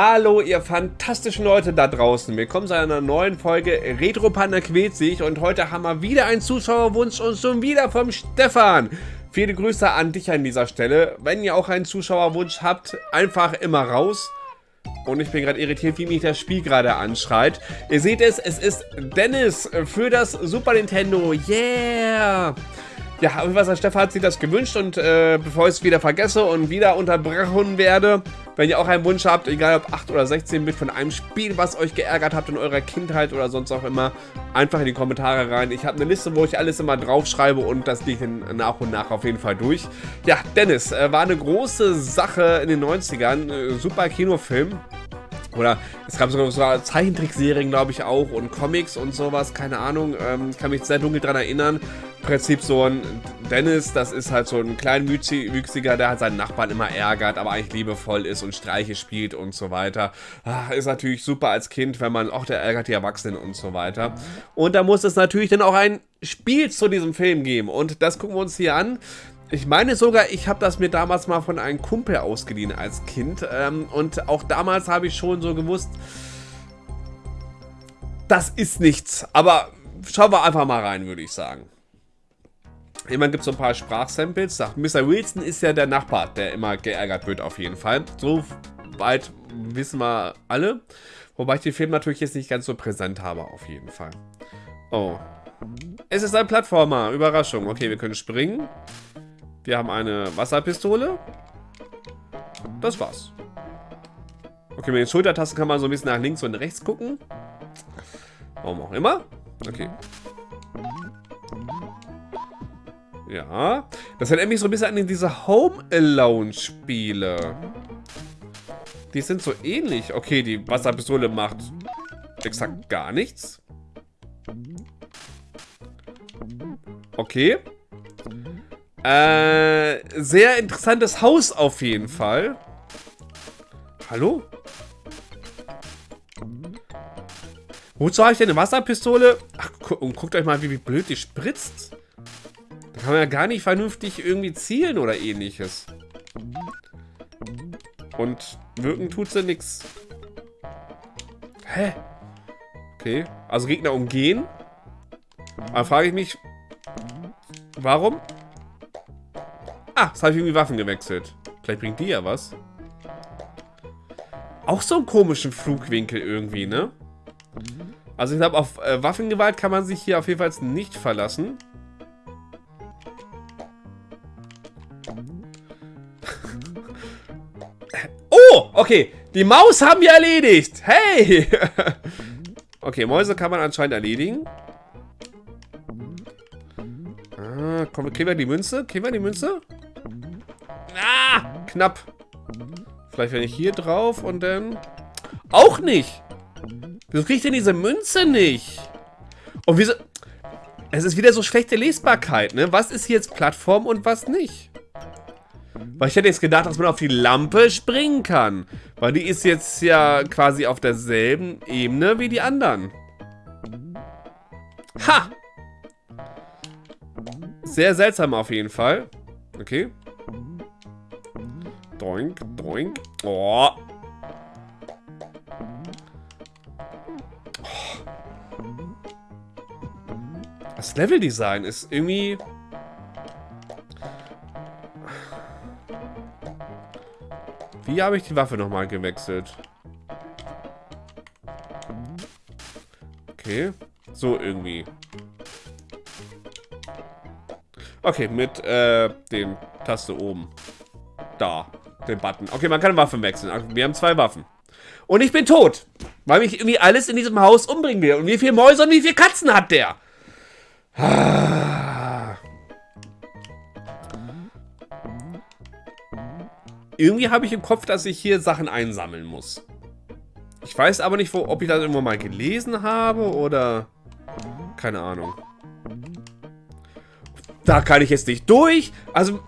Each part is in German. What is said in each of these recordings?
Hallo ihr fantastischen Leute da draußen, willkommen zu einer neuen Folge Retro Panda quält sich und heute haben wir wieder einen Zuschauerwunsch und schon wieder vom Stefan. Viele Grüße an dich an dieser Stelle. Wenn ihr auch einen Zuschauerwunsch habt, einfach immer raus. Und ich bin gerade irritiert, wie mich das Spiel gerade anschreit. Ihr seht es, es ist Dennis für das Super Nintendo. Yeah! Ja, was Stefan hat sich das gewünscht und äh, bevor ich es wieder vergesse und wieder unterbrochen werde, wenn ihr auch einen Wunsch habt, egal ob 8 oder 16 Bit von einem Spiel, was euch geärgert habt in eurer Kindheit oder sonst auch immer, einfach in die Kommentare rein. Ich habe eine Liste, wo ich alles immer draufschreibe und das liegt nach und nach auf jeden Fall durch. Ja, Dennis, äh, war eine große Sache in den 90ern, äh, super Kinofilm. Oder es gab sogar so Zeichentrickserien, glaube ich, auch und Comics und sowas, keine Ahnung. Ähm, kann mich sehr dunkel daran erinnern. Im Prinzip so ein Dennis, das ist halt so ein kleinwüchsiger, der halt seinen Nachbarn immer ärgert, aber eigentlich liebevoll ist und Streiche spielt und so weiter. Ach, ist natürlich super als Kind, wenn man, auch der ärgert die Erwachsenen und so weiter. Und da muss es natürlich dann auch ein Spiel zu diesem Film geben. Und das gucken wir uns hier an. Ich meine sogar, ich habe das mir damals mal von einem Kumpel ausgeliehen als Kind. Ähm, und auch damals habe ich schon so gewusst, das ist nichts. Aber schauen wir einfach mal rein, würde ich sagen. Immerhin gibt es so ein paar Sprachsamples. Mr. Wilson ist ja der Nachbar, der immer geärgert wird auf jeden Fall. So weit wissen wir alle. Wobei ich den Film natürlich jetzt nicht ganz so präsent habe auf jeden Fall. Oh. Es ist ein Plattformer. Überraschung. Okay, wir können springen. Wir haben eine Wasserpistole. Das war's. Okay, mit den Schultertasten kann man so ein bisschen nach links und rechts gucken. Warum auch immer. Okay. Ja. Das erinnert mich so ein bisschen an diese Home Alone Spiele. Die sind so ähnlich. Okay, die Wasserpistole macht exakt gar nichts. Okay. Äh, sehr interessantes Haus auf jeden Fall. Hallo? Wozu habe ich denn eine Wasserpistole? Ach, gu und guckt euch mal, wie, wie blöd die spritzt. Da kann man ja gar nicht vernünftig irgendwie zielen oder ähnliches. Und wirken tut sie nichts. Hä? Okay, also Gegner umgehen. Aber frage ich mich, warum? Ah, jetzt habe ich irgendwie Waffen gewechselt. Vielleicht bringt die ja was. Auch so einen komischen Flugwinkel irgendwie, ne? Also ich glaube, auf äh, Waffengewalt kann man sich hier auf jeden Fall nicht verlassen. oh, okay. Die Maus haben wir erledigt. Hey! okay, Mäuse kann man anscheinend erledigen. Ah, komm, kriegen wir die Münze? Kriegen wir die Münze? Ah, knapp. Vielleicht wenn ich hier drauf und dann... Auch nicht. Wieso kriege ich denn diese Münze nicht? Und wieso... Es ist wieder so schlechte Lesbarkeit, ne? Was ist hier jetzt Plattform und was nicht? Weil ich hätte jetzt gedacht, dass man auf die Lampe springen kann. Weil die ist jetzt ja quasi auf derselben Ebene wie die anderen. Ha! Sehr seltsam auf jeden Fall. Okay. Doink, doink. Oh. Das Leveldesign ist irgendwie... Wie habe ich die Waffe nochmal gewechselt? Okay. So irgendwie. Okay, mit äh, den Taste oben. Da den Button. Okay, man kann Waffen wechseln. Wir haben zwei Waffen. Und ich bin tot. Weil mich irgendwie alles in diesem Haus umbringen will. Und wie viele Mäuse und wie viele Katzen hat der? Irgendwie habe ich im Kopf, dass ich hier Sachen einsammeln muss. Ich weiß aber nicht, wo, ob ich das irgendwo mal gelesen habe oder... Keine Ahnung. Da kann ich jetzt nicht durch. Also,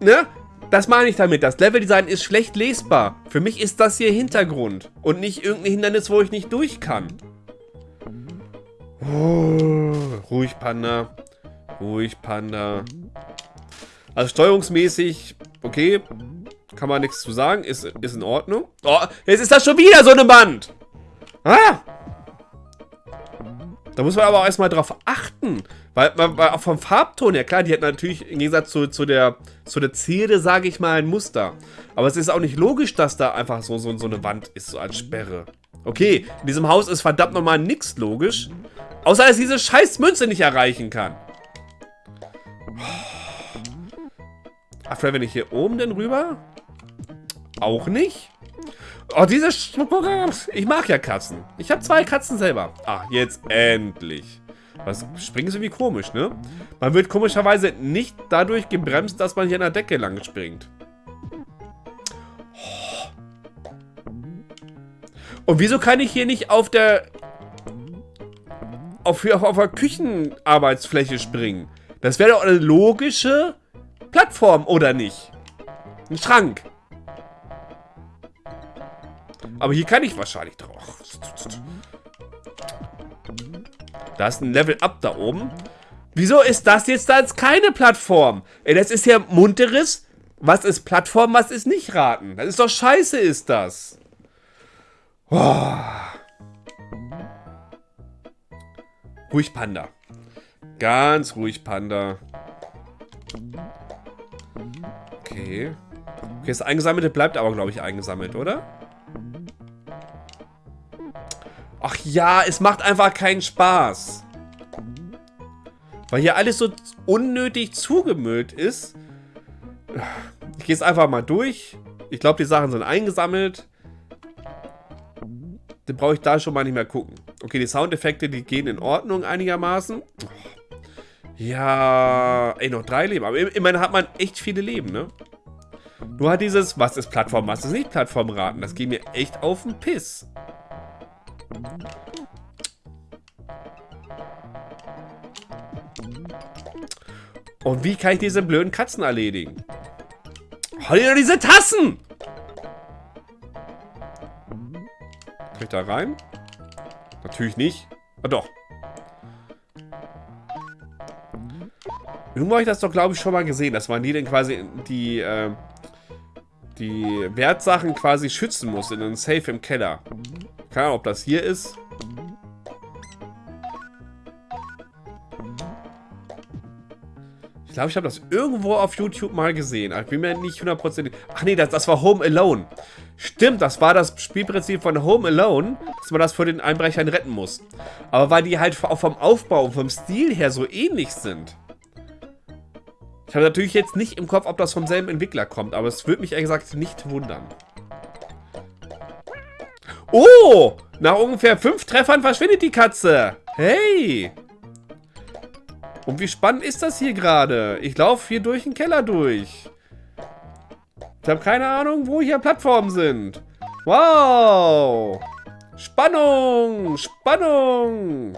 ne? Das meine ich damit. Das Leveldesign ist schlecht lesbar. Für mich ist das hier Hintergrund. Und nicht irgendein Hindernis, wo ich nicht durch kann. Oh, ruhig, Panda. Ruhig, Panda. Also steuerungsmäßig, okay. Kann man nichts zu sagen. Ist, ist in Ordnung. Oh, jetzt ist das schon wieder so eine Wand. Ah! Da muss man aber auch erstmal drauf achten. Weil, weil auch vom Farbton her, klar, die hat natürlich im Gegensatz zu, zu der, zu der Zierde, sage ich mal, ein Muster. Aber es ist auch nicht logisch, dass da einfach so, so, so eine Wand ist, so als Sperre. Okay, in diesem Haus ist verdammt nochmal nichts logisch. Außer, dass diese scheiß Münze nicht erreichen kann. Ach, vielleicht wenn ich hier oben denn rüber? Auch nicht? Oh, diese Sch Ich mag ja Katzen. Ich habe zwei Katzen selber. Ah, jetzt endlich. Das Springen ist irgendwie komisch, ne? Man wird komischerweise nicht dadurch gebremst, dass man hier an der Decke lang springt. Und wieso kann ich hier nicht auf der... Auf, auf, auf der Küchenarbeitsfläche springen? Das wäre doch eine logische Plattform, oder nicht? Ein Schrank. Aber hier kann ich wahrscheinlich drauf. Da ist ein Level-Up da oben. Wieso ist das jetzt da jetzt keine Plattform? Ey, das ist ja munteres. Was ist Plattform, was ist nicht raten? Das ist doch scheiße, ist das. Oh. Ruhig Panda. Ganz ruhig Panda. Okay. Okay, das Eingesammelte bleibt aber, glaube ich, eingesammelt, oder? Ach ja, es macht einfach keinen Spaß. Weil hier alles so unnötig zugemüllt ist. Ich gehe jetzt einfach mal durch. Ich glaube, die Sachen sind eingesammelt. Dann brauche ich da schon mal nicht mehr gucken. Okay, die Soundeffekte, die gehen in Ordnung einigermaßen. Ja, ey, noch drei Leben. Aber immerhin hat man echt viele Leben, ne? Nur hat dieses, was ist Plattform, was ist nicht Plattform raten. Das geht mir echt auf den Piss. Und wie kann ich diese blöden Katzen erledigen? Hol dir diese Tassen! Kann ich da rein? Natürlich nicht. Ah, doch. Irgendwo habe ich das doch, glaube ich, schon mal gesehen, dass man die dann quasi die, äh, die Wertsachen quasi schützen muss in einem Safe im Keller. Keine Ahnung, ob das hier ist. Ich glaube, ich habe das irgendwo auf YouTube mal gesehen. ich bin mir nicht hundertprozentig... Ach nee, das, das war Home Alone. Stimmt, das war das Spielprinzip von Home Alone, dass man das vor den Einbrechern retten muss. Aber weil die halt auch vom Aufbau und vom Stil her so ähnlich sind. Ich habe natürlich jetzt nicht im Kopf, ob das vom selben Entwickler kommt, aber es würde mich ehrlich gesagt nicht wundern. Oh! Nach ungefähr fünf Treffern verschwindet die Katze. Hey! Und wie spannend ist das hier gerade? Ich laufe hier durch den Keller durch. Ich habe keine Ahnung, wo hier Plattformen sind. Wow! Spannung! Spannung!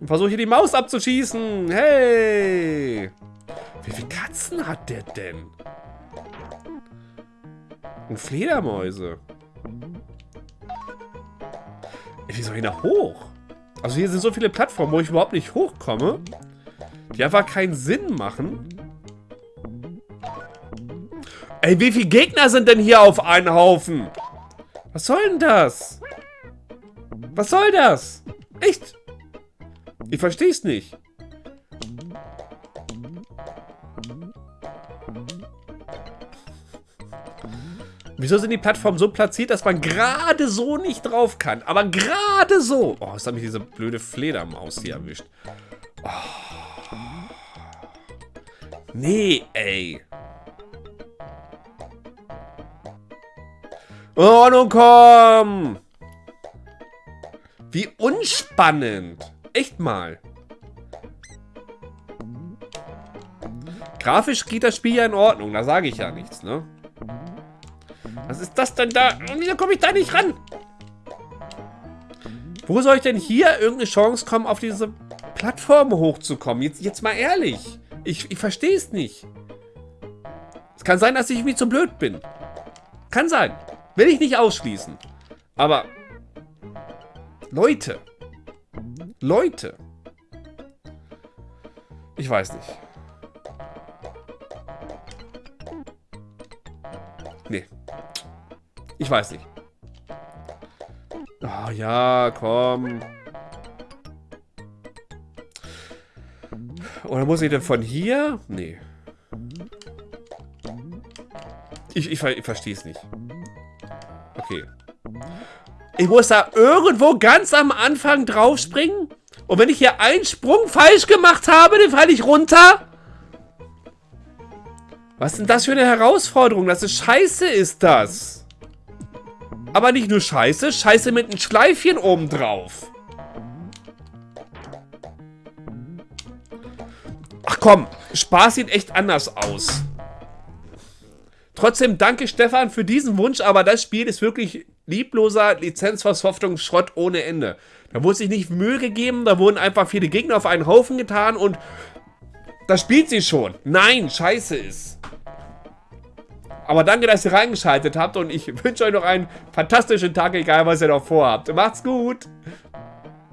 Und versuche hier die Maus abzuschießen. Hey! Wie viele Katzen hat der denn? Und Fledermäuse. Wie soll ich da hoch? Also hier sind so viele Plattformen, wo ich überhaupt nicht hochkomme. Die einfach keinen Sinn machen. Ey, wie viele Gegner sind denn hier auf einen Haufen? Was soll denn das? Was soll das? Echt? Ich verstehe es nicht. Wieso sind die Plattformen so platziert, dass man gerade so nicht drauf kann? Aber gerade so. Oh, jetzt hat mich diese blöde Fledermaus hier erwischt. Oh. Nee, ey. Oh, nun komm. Wie unspannend. Echt mal. Grafisch geht das Spiel ja in Ordnung, da sage ich ja nichts, ne? Was ist das denn da? Wieso komme ich da nicht ran? Wo soll ich denn hier irgendeine Chance kommen, auf diese Plattform hochzukommen? Jetzt, jetzt mal ehrlich. Ich, ich verstehe es nicht. Es kann sein, dass ich irgendwie zu blöd bin. Kann sein. Will ich nicht ausschließen. Aber... Leute. Leute. Ich weiß nicht. Ich weiß nicht. Oh ja, komm. Oder muss ich denn von hier? Nee. Ich, ich, ich verstehe es nicht. Okay. Ich muss da irgendwo ganz am Anfang draufspringen? Und wenn ich hier einen Sprung falsch gemacht habe, dann falle ich runter? Was ist denn das für eine Herausforderung? Das ist scheiße, ist das. Aber nicht nur scheiße, scheiße mit einem Schleifchen oben drauf. Ach komm, Spaß sieht echt anders aus. Trotzdem danke Stefan für diesen Wunsch, aber das Spiel ist wirklich liebloser Lizenzversoftungsschrott ohne Ende. Da wurde sich nicht Mühe gegeben, da wurden einfach viele Gegner auf einen Haufen getan und das spielt sie schon. Nein, scheiße ist. Aber danke, dass ihr reingeschaltet habt und ich wünsche euch noch einen fantastischen Tag, egal was ihr noch vorhabt. Macht's gut!